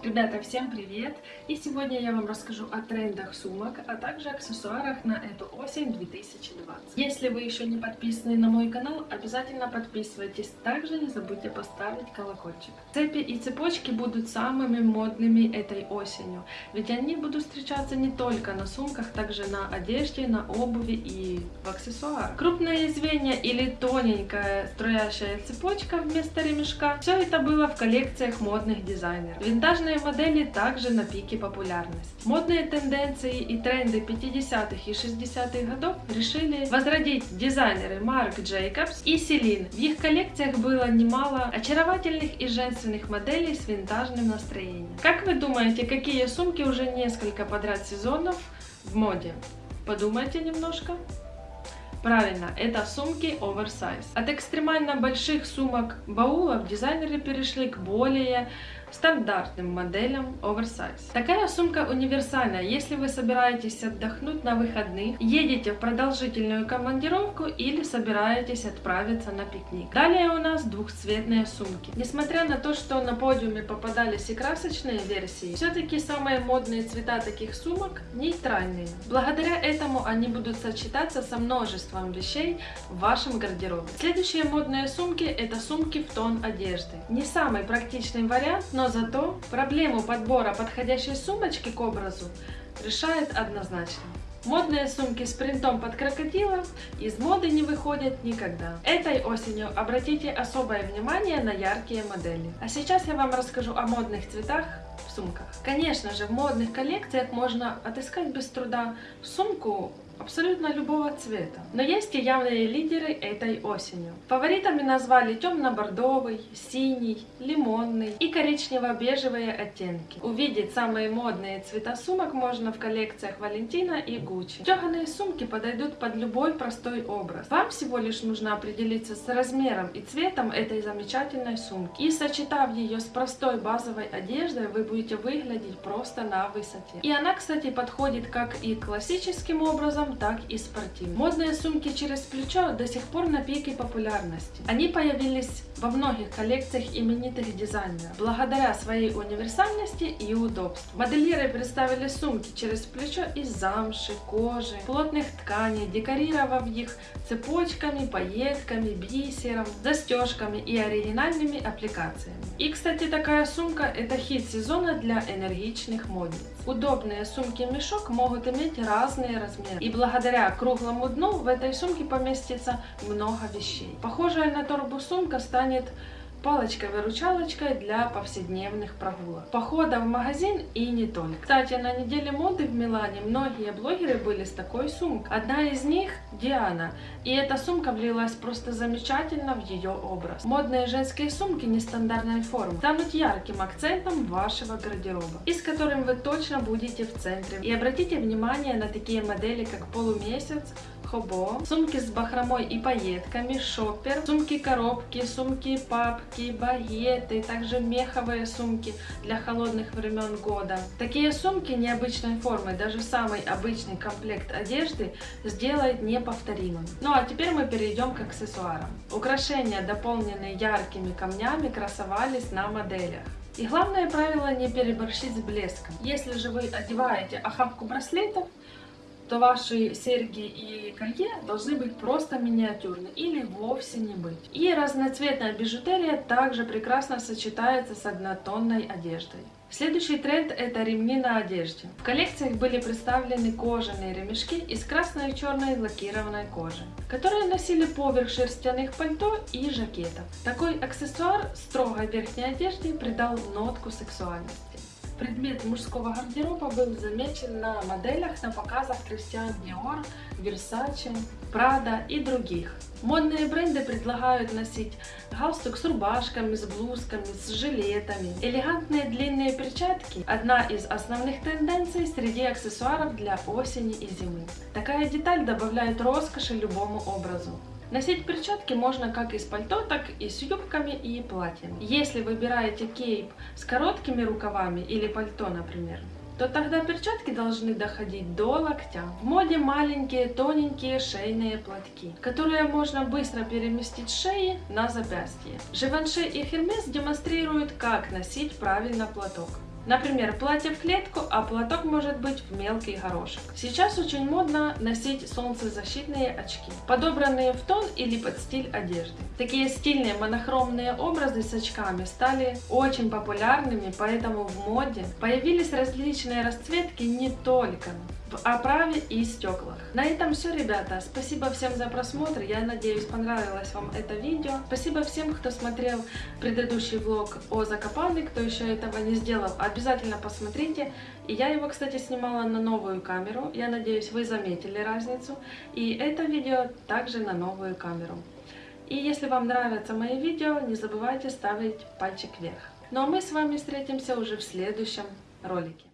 Ребята, всем привет! И сегодня я вам расскажу о трендах сумок, а также аксессуарах на эту осень 2020. Если вы еще не подписаны на мой канал, обязательно подписывайтесь. Также не забудьте поставить колокольчик. Цепи и цепочки будут самыми модными этой осенью, ведь они будут встречаться не только на сумках, также на одежде, на обуви и в аксессуарах. Крупное звенья или тоненькая струящая цепочка вместо ремешка, все это было в коллекциях модных дизайнеров. Винтажные Современные модели также на пике популярности. Модные тенденции и тренды 50-х и 60-х годов решили возродить дизайнеры Марк Джейкобс и Селин. В их коллекциях было немало очаровательных и женственных моделей с винтажным настроением. Как вы думаете, какие сумки уже несколько подряд сезонов в моде? Подумайте немножко. Правильно, это сумки оверсайз. От экстремально больших сумок баулов дизайнеры перешли к более стандартным моделям оверсайз. Такая сумка универсальная, если вы собираетесь отдохнуть на выходных, едете в продолжительную командировку или собираетесь отправиться на пикник. Далее у нас двухцветные сумки. Несмотря на то, что на подиуме попадались и красочные версии, все-таки самые модные цвета таких сумок нейтральные. Благодаря этому они будут сочетаться со множеством вещей в вашем гардеробе. Следующие модные сумки это сумки в тон одежды. Не самый практичный вариант, но зато проблему подбора подходящей сумочки к образу решает однозначно. Модные сумки с принтом под крокодила из моды не выходят никогда. Этой осенью обратите особое внимание на яркие модели. А сейчас я вам расскажу о модных цветах в сумках. Конечно же, в модных коллекциях можно отыскать без труда сумку абсолютно любого цвета. Но есть и явные лидеры этой осенью. Фаворитами назвали темно-бордовый, синий, лимонный и коричнево-бежевые оттенки. Увидеть самые модные цвета сумок можно в коллекциях Валентина и Гуччи. Тёганые сумки подойдут под любой простой образ. Вам всего лишь нужно определиться с размером и цветом этой замечательной сумки. И сочетав ее с простой базовой одеждой, вы будете выглядеть просто на высоте. И она, кстати, подходит как и классическим образом, кожаном, так и спортивным. Модные сумки через плечо до сих пор на пике популярности. Они появились во многих коллекциях именитых дизайнеров, благодаря своей универсальности и удобству. Модельеры представили сумки через плечо из замши, кожи, плотных тканей, декорировав их цепочками, пайетками, бисером, застежками и оригинальными аппликациями. И, кстати, такая сумка это хит сезона для энергичных модниц. Удобные сумки-мешок могут иметь разные размеры и благодаря круглому дну в этой сумке поместится много вещей. Похожая на торбу сумка станет палочкой-выручалочкой для повседневных прогулок, похода в магазин и не только. Кстати, на неделе моды в Милане многие блогеры были с такой сумкой. Одна из них Диана, и эта сумка влилась просто замечательно в ее образ. Модные женские сумки нестандартной формы станут ярким акцентом вашего гардероба, и с которым вы точно будете в центре. И обратите внимание на такие модели, как полумесяц, хобо, сумки с бахромой и пайетками, шоппер, сумки-коробки, сумки-папки, багеты, также меховые сумки для холодных времен года. Такие сумки необычной формы, даже самый обычный комплект одежды сделает неповторимым. Ну а теперь мы перейдем к аксессуарам. Украшения, дополненные яркими камнями, красовались на моделях. И главное правило не переборщить с блеском. Если же вы одеваете охапку браслетов, то ваши серьги и колье должны быть просто миниатюрны или вовсе не быть. И разноцветная бижутерия также прекрасно сочетается с однотонной одеждой. Следующий тренд это ремни на одежде. В коллекциях были представлены кожаные ремешки из красной и черной лакированной кожи, которые носили поверх шерстяных пальто и жакетов. Такой аксессуар строгой верхней одежде придал нотку сексуальности. Предмет мужского гардероба был замечен на моделях на показах Christian Dior, Versace, Prada и других. Модные бренды предлагают носить галстук с рубашками, с блузками, с жилетами. Элегантные длинные перчатки – одна из основных тенденций среди аксессуаров для осени и зимы. Такая деталь добавляет роскоши любому образу. Носить перчатки можно как из пальто, так и с юбками и платьями. Если выбираете кейп с короткими рукавами или пальто, например, то тогда перчатки должны доходить до локтя. В моде маленькие тоненькие шейные платки, которые можно быстро переместить с шеи на запястье. Живанше и Хермес демонстрируют, как носить правильно платок. Например, платье в клетку, а платок может быть в мелкий горошек. Сейчас очень модно носить солнцезащитные очки, подобранные в тон или под стиль одежды. Такие стильные монохромные образы с очками стали очень популярными, поэтому в моде появились различные расцветки не только в оправе и стеклах. На этом все, ребята. Спасибо всем за просмотр. Я надеюсь, понравилось вам это видео. Спасибо всем, кто смотрел предыдущий влог о Закопане. Кто еще этого не сделал, обязательно посмотрите. И я его, кстати, снимала на новую камеру. Я надеюсь, вы заметили разницу. И это видео также на новую камеру. И если вам нравятся мои видео, не забывайте ставить пальчик вверх. Ну а мы с вами встретимся уже в следующем ролике.